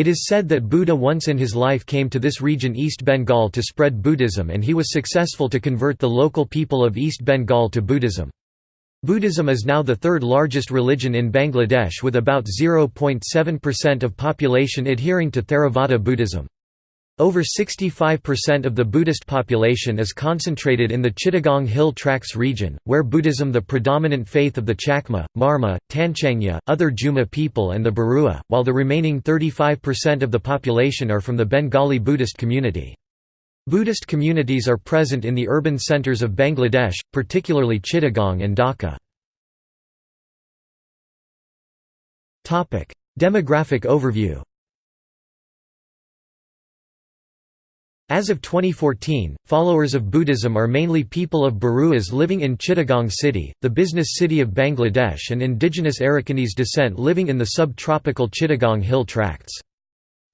It is said that Buddha once in his life came to this region East Bengal to spread Buddhism and he was successful to convert the local people of East Bengal to Buddhism. Buddhism is now the third largest religion in Bangladesh with about 0.7% of population adhering to Theravada Buddhism. Over 65% of the Buddhist population is concentrated in the Chittagong Hill Tracts region, where Buddhism the predominant faith of the Chakma, Marma, Tanchangya, other Juma people and the Barua, while the remaining 35% of the population are from the Bengali Buddhist community. Buddhist communities are present in the urban centres of Bangladesh, particularly Chittagong and Dhaka. Demographic overview As of 2014, followers of Buddhism are mainly people of Baruas living in Chittagong city, the business city of Bangladesh and indigenous Arakanese descent living in the subtropical Chittagong Hill Tracts.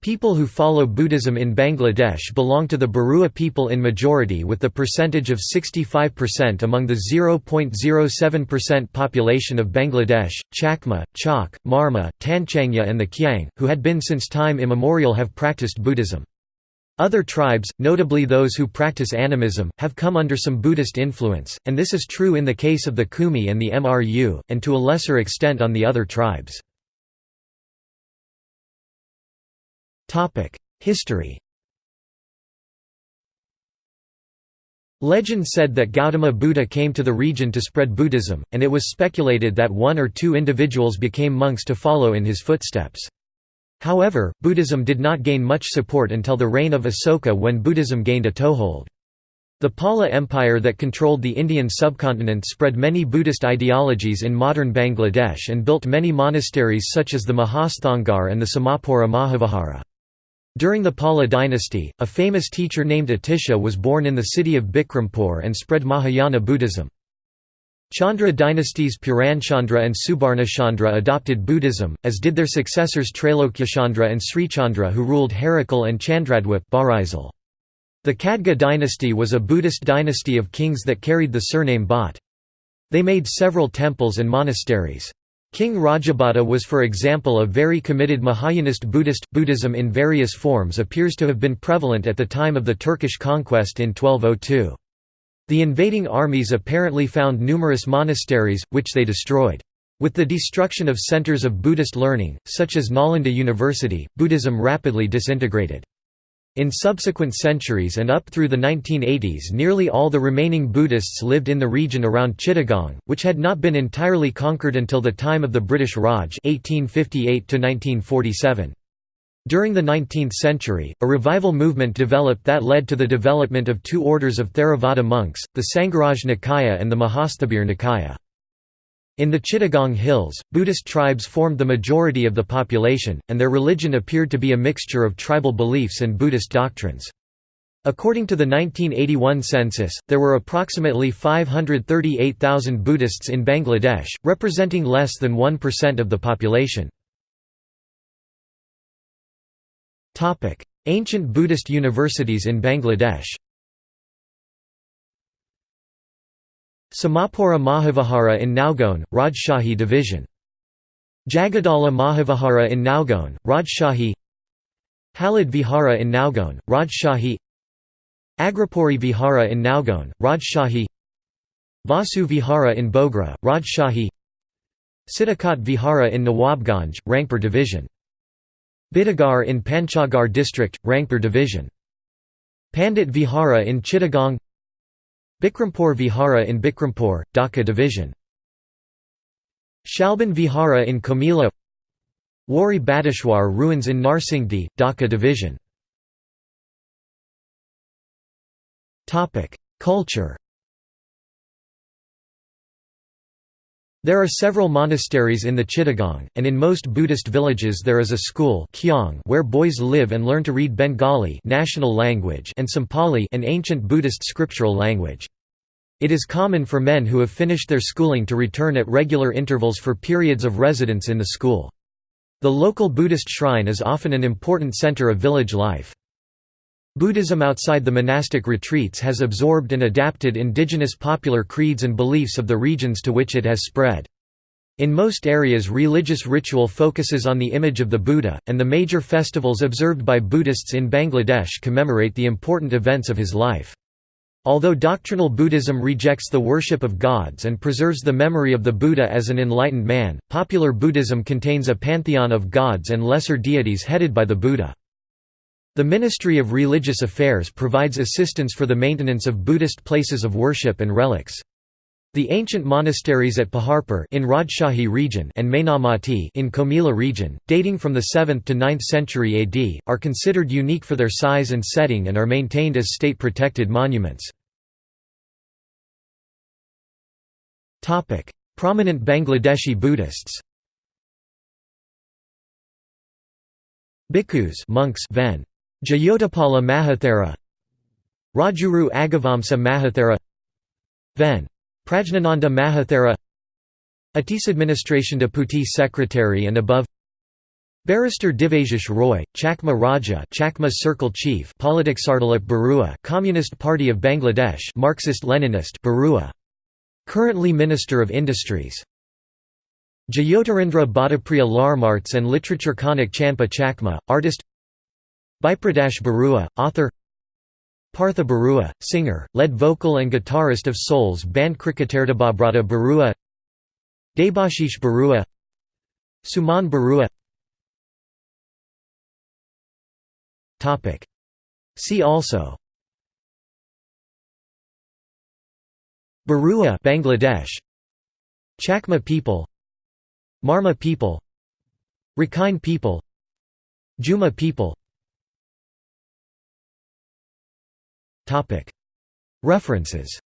People who follow Buddhism in Bangladesh belong to the Barua people in majority with the percentage of 65% among the 0.07% population of Bangladesh, Chakma, Chak, Marma, Tanchangya and the Khyang, who had been since time immemorial have practiced Buddhism. Other tribes, notably those who practice animism, have come under some Buddhist influence, and this is true in the case of the Khumi and the Mru, and to a lesser extent on the other tribes. History Legend said that Gautama Buddha came to the region to spread Buddhism, and it was speculated that one or two individuals became monks to follow in his footsteps. However, Buddhism did not gain much support until the reign of Asoka when Buddhism gained a toehold. The Pala Empire that controlled the Indian subcontinent spread many Buddhist ideologies in modern Bangladesh and built many monasteries such as the Mahasthangarh and the Somapura Mahavihara. During the Pala dynasty, a famous teacher named Atisha was born in the city of Bikrampur and spread Mahayana Buddhism. Chandra dynasties Puranchandra and Subarnachandra adopted Buddhism, as did their successors Trailokyachandra and Srichandra who ruled Harikela and Chandradwip The Khadga dynasty was a Buddhist dynasty of kings that carried the surname Bhatt. They made several temples and monasteries. King Rajabhata was for example a very committed Mahayanist Buddhist. Buddhism in various forms appears to have been prevalent at the time of the Turkish conquest in 1202. The invading armies apparently found numerous monasteries, which they destroyed. With the destruction of centers of Buddhist learning, such as Nalanda University, Buddhism rapidly disintegrated. In subsequent centuries and up through the 1980s nearly all the remaining Buddhists lived in the region around Chittagong, which had not been entirely conquered until the time of the British Raj 1858 -1947. During the 19th century, a revival movement developed that led to the development of two orders of Theravada monks, the Sangharaj Nikaya and the Mahasthabir Nikaya. In the Chittagong Hills, Buddhist tribes formed the majority of the population, and their religion appeared to be a mixture of tribal beliefs and Buddhist doctrines. According to the 1981 census, there were approximately 538,000 Buddhists in Bangladesh, representing less than 1% of the population. Ancient Buddhist universities in Bangladesh. Somapura Mahavihara in Naogaon, Rajshahi Division. Jagadala Mahavihara in Naogaon, Rajshahi. Halud Vihara in Naogaon, Rajshahi. Agrapuri Vihara in Naogaon, Rajshahi. Vasu Vihara in Bogra, Rajshahi. Siddhakat Vihara in Nawabganj, Rangpur Division Bidagar in Panchgarh district, Rangpur division. Pandit Vihara in Chittagong Bikrampur Vihara in Bikrampur, Dhaka division. Shalban Vihara in Comilla Wari Bateshwar ruins in Narsingdi, Dhaka division. Culture There are several monasteries in the Chittagong, and in most Buddhist villages there is a school where boys live and learn to read Bengali national language and some an ancient Buddhist scriptural language. It is common for men who have finished their schooling to return at regular intervals for periods of residence in the school. The local Buddhist shrine is often an important center of village life. Buddhism outside the monastic retreats has absorbed and adapted indigenous popular creeds and beliefs of the regions to which it has spread. In most areas religious ritual focuses on the image of the Buddha, and the major festivals observed by Buddhists in Bangladesh commemorate the important events of his life. Although doctrinal Buddhism rejects the worship of gods and preserves the memory of the Buddha as an enlightened man, popular Buddhism contains a pantheon of gods and lesser deities headed by the Buddha. The Ministry of Religious Affairs provides assistance for the maintenance of Buddhist places of worship and relics. The ancient monasteries at Paharpur in Rajshahi region and Mainamati in Comilla region, dating from the 7th to 9th century AD, are considered unique for their size and setting and are maintained as state-protected monuments. Prominent Bangladeshi Buddhists Bhikkhus monks Ven. Jayotapala Mahathera Rajguru Aggavamsa Mahathera Ven. Prajnananda Mahathera Atis Administration Deputy Secretary and above Barrister Devasish Roy, Chakma Raja Chakma Circle Chief Politiksardalip Barua Communist Party of Bangladesh Marxist-Leninist Barua. Currently Minister of Industries. Jayotirendra Bhattapriya Larmarts and Literature Kanak Champa Chakma, artist Bipradash Barua, author Partha Barua, singer, lead vocal and guitarist of Souls band Kriketerdababrata Barua Debashish Barua Suman Barua See also Barua Bangladesh Chakma people Marma people Rakhine people Juma people References